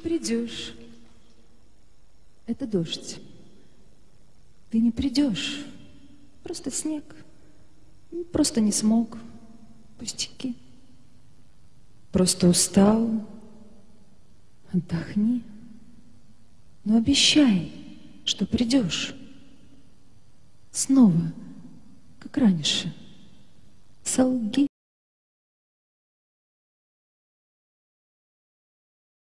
придешь. Это дождь. Ты не придешь. Просто снег. Просто не смог. Пустяки. Просто устал. Отдохни. Но обещай, что придешь. Снова, как раньше. Солги.